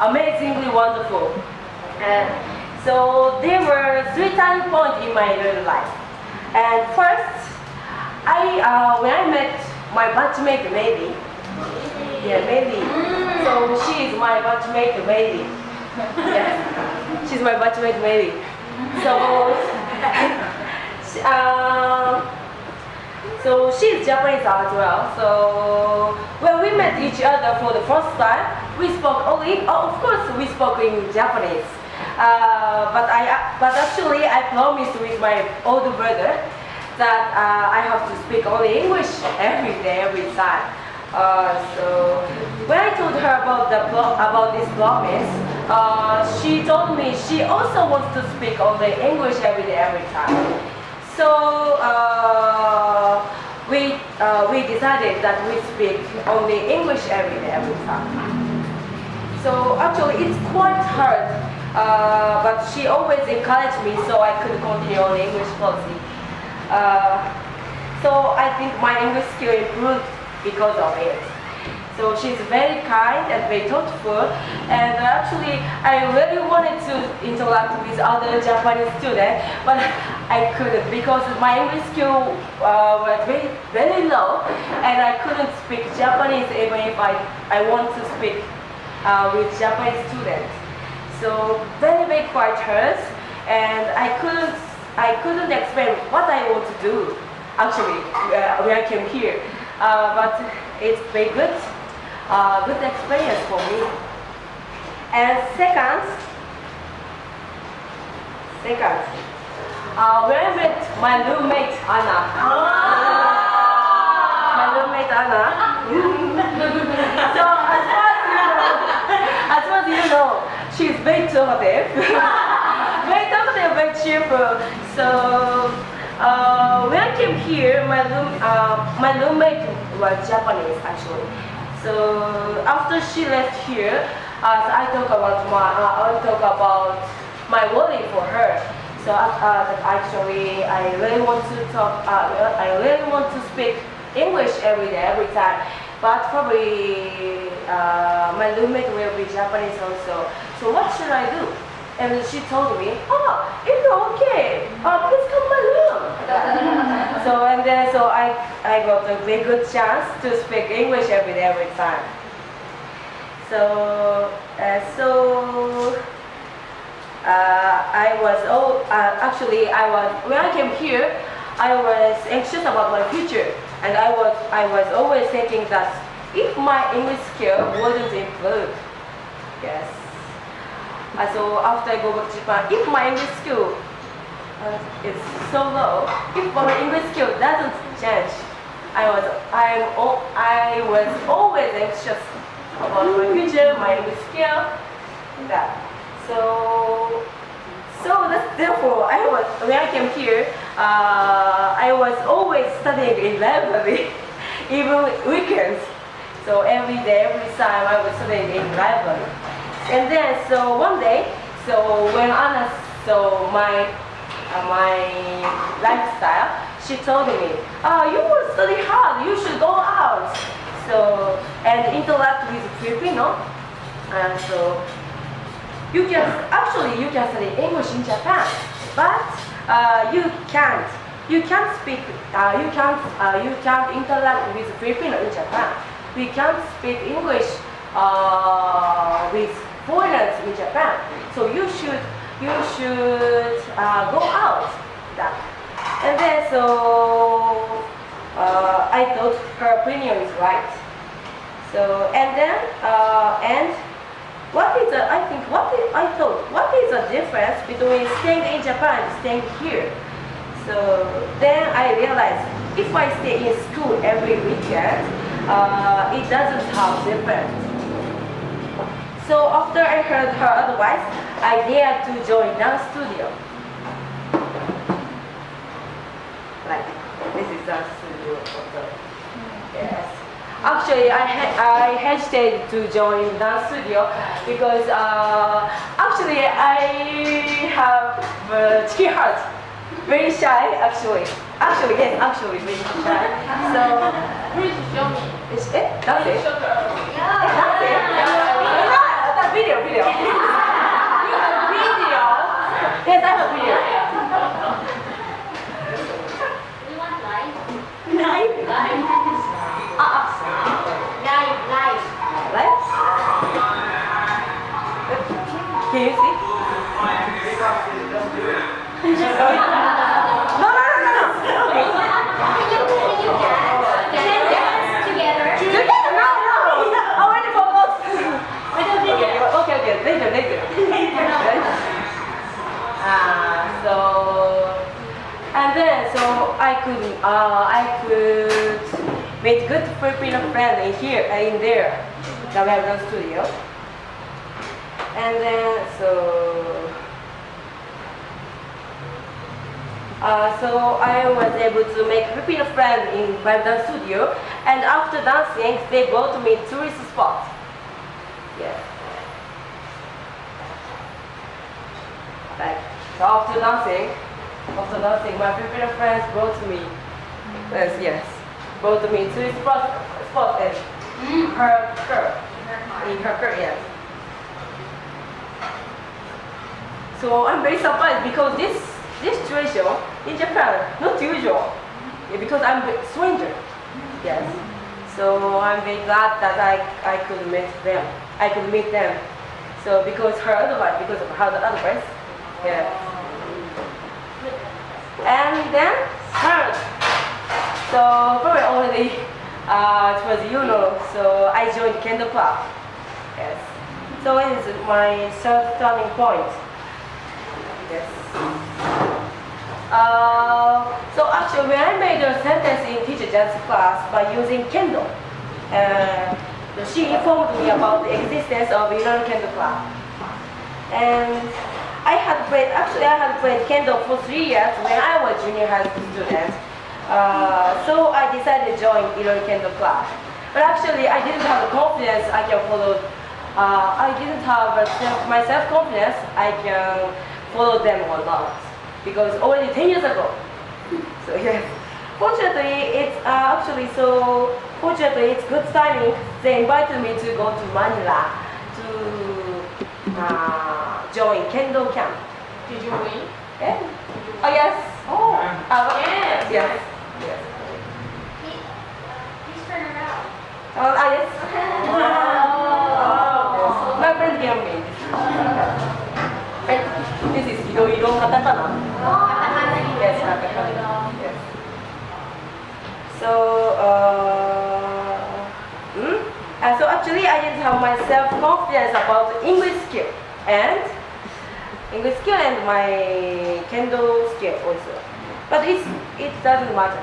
amazingly wonderful. And so there were three turning points in my life. And first, I uh, when I met my batchmate maybe, yeah maybe. So she is my batchmate maybe. Yes, she's my batchmate maybe. So. uh, so she's Japanese as well. So when we met each other for the first time, we spoke only. Oh, of course, we spoke in Japanese. Uh, but I, but actually, I promised with my older brother that uh, I have to speak only English every day, every time. Uh, so when I told her about the about this promise, uh, she told me she also wants to speak only English every day, every time. So uh, we uh, we decided that we speak only English every day, every time. So actually, it's quite hard, uh, but she always encouraged me so I could continue on English policy. Uh, so I think my English skill improved because of it. So she's very kind and very thoughtful. And actually, I really wanted to interact with other Japanese students, but I couldn't because my English skill uh, was very, very low, and I couldn't speak Japanese even if I, I want to speak uh, with Japanese students. So very, very quite hurt, and I couldn't, I couldn't explain what I want to do. Actually, uh, when I came here, uh, but it's very good, uh, good experience for me. And second, second, uh, when I met my roommate Anna, my roommate Anna. so as far as you know, as far as you know, she's very talkative, very talkative, very cheerful. So uh, when I came here, my room, uh, my roommate was Japanese actually. So after she left here, uh, I talk about my, uh, I talk about my worry for her. So uh, actually, I really want to talk. Uh, I really want to speak English every day, every time. But probably uh, my roommate will be Japanese also. So what should I do? And she told me, oh, it's okay. Uh, please come my room. so and then so I I got a very good chance to speak English every day, every time. So uh, so uh, I was oh uh, actually I was when I came here I was anxious about my future and I was I was always thinking that if my English skill wouldn't improve yes. Uh, so after I go back to Japan if my English skill uh, is so low if my English skill doesn't change I was I'm I was always anxious about my future my English skill that. So, so that's therefore I was when I came here, uh, I was always studying in library, even weekends. So every day, every time I was studying in library. And then so one day, so when Anna saw my uh, my lifestyle, she told me, "Ah, you will study hard. You should go out." So and interact with Filipino, and so you can actually you can study English in Japan, but uh, you can't. You can't speak. Uh, you can't. Uh, you can't interact with Filipino in Japan. We can't speak English uh, with foreigners in Japan. So you should you should uh, go out. That. And then so uh, I thought her opinion is right. So and then and what is the, I think, what is, I thought, what is the difference between staying in Japan and staying here? So then I realized if I stay in school every weekend, uh, it doesn't have difference. So after I heard her advice, I dared to join dance studio. Like, this is dance studio. Yes. Actually, I, I hesitated to join dance studio because uh, actually I have uh, chicken heart, very shy actually. Actually, yes, actually very shy. So, please show me. Is it? That's it. That's That video, video. you have video. Yes, I have video. Uh, I could make good Filipino friend in here uh, in there, the webcam studio. And then so uh, so I was able to make Filipino friend in webcam studio. And after dancing, they brought me tourist spot. Yeah. Like so after dancing, after dancing, my Filipino friends brought me, yes, yes, brought me to this spot, spot in her car, in her car, yes. So I'm very surprised because this this situation in Japan not usual, yeah, because I'm a stranger, yes. So I'm very glad that I I could meet them, I could meet them. So because her advice, because of her advice, yeah. And then third, so very already uh, it was you know, so I joined Kendo Club. Yes. So it is my third turning point. Yes. Uh, so actually, when I made a sentence in teacher dance class by using Kendo, uh, she informed me about the existence of United Kendo Club. And I had played, actually I had played Kendo for three years when I was junior high school student. Uh, I decided to join Iloilo Kendo Club. But actually I didn't have the confidence I can follow, uh, I didn't have self, my self-confidence I can follow them or not. Because already 10 years ago. So yes. Fortunately, it's uh, actually so, fortunately it's good timing. They invited me to go to Manila to uh, join Kendo camp. Did you win? Eh? Oh yes. Oh, Uh, yes. Yes. Yes. Oh, ah, yes. Oh. My friend gave me. Eh, This is Iroiro katakana. Yes, katakana. Yes. So, uh, hmm? Uh, so actually I didn't have my self-confidence about English skill and English skill and my kendo skill also. But it's, it doesn't matter.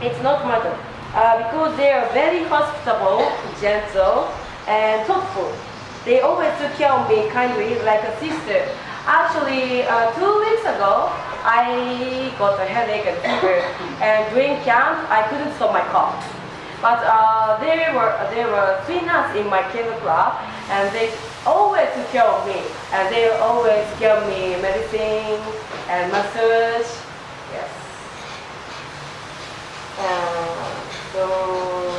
It's not matter. Uh, because they are very hospitable, gentle, and thoughtful. They always took care of me kindly like a sister. Actually, uh, two weeks ago, I got a headache and fever, and during camp, I couldn't stop my cough. But uh, there were there were three nuns in my kendo club, and they always took care of me, and they always gave me medicine and massage. Yes. Uh, so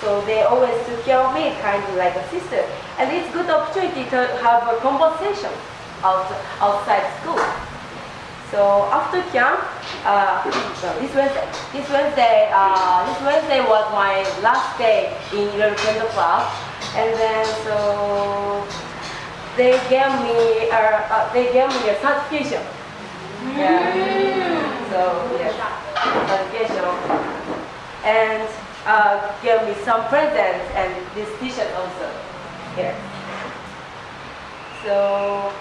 so they always took care of me, kind of like a sister. And it's good opportunity to have a conversation out, outside school. So after camp, uh, this Wednesday, this Wednesday, uh, this Wednesday was my last day in Kendo Club, and then so they gave me, uh, uh, they gave me a certification. Yeah. So yes, certification, and uh, gave me some presents and this T-shirt also. Here. So,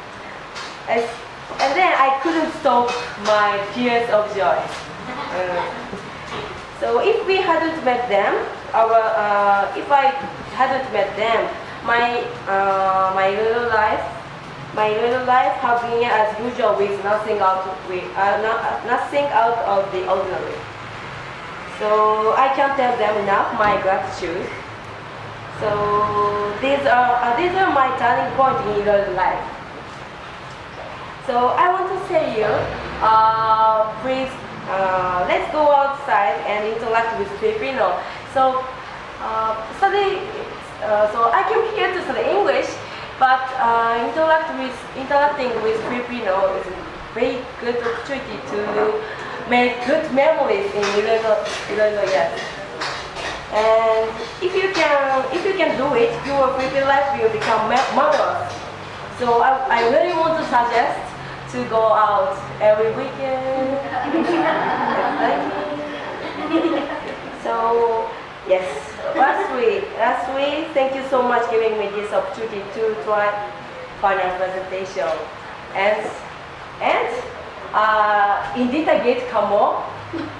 as, and then I couldn't stop my tears of joy. Uh, so if we hadn't met them, our, uh, if I hadn't met them, my, uh, my little life, my little life have been as usual with nothing out with, uh, no, nothing out of the ordinary. So I can't tell them enough my gratitude. So these are uh, these are my turning point in your life. So I want to say you, uh, please uh, let's go outside and interact with Filipino. So uh, study. Uh, so I came here to study English, but uh, interact with interacting with Filipino is a very good opportunity to make good memories in Iloilo, Iloilo yes. And if you can, if you can do it, your Filipino life will become ma- marvelous. So I, I really want to suggest to go out every weekend. so yes, last week, last week, thank you so much giving me this opportunity to try finance presentation. And and Ah, äh, in kamu, geht Kamo,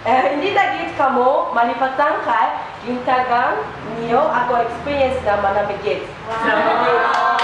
eh, kamu, in dieser geht Kamo, niyo Verdankheit, Experience, da man aber. Wow.